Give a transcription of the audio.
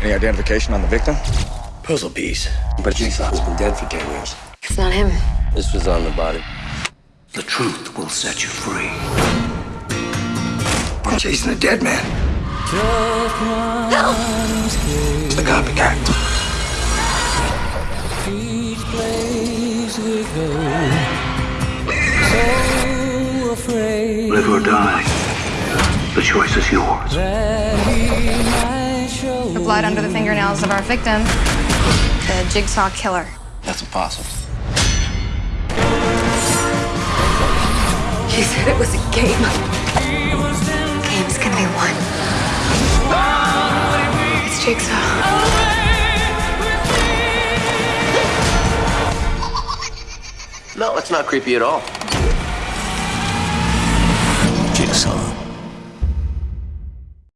Any identification on the victim? Puzzle piece. But Jigsaw's been dead for 10 years. It's not him. This was on the body. The truth will set you free. I'm chasing a dead man. It's the copycat. Live or die. The choice is yours blood under the fingernails of our victim, the jigsaw killer. That's impossible. He said it was a game. Games can be won. It's jigsaw. No, it's not creepy at all. Jigsaw.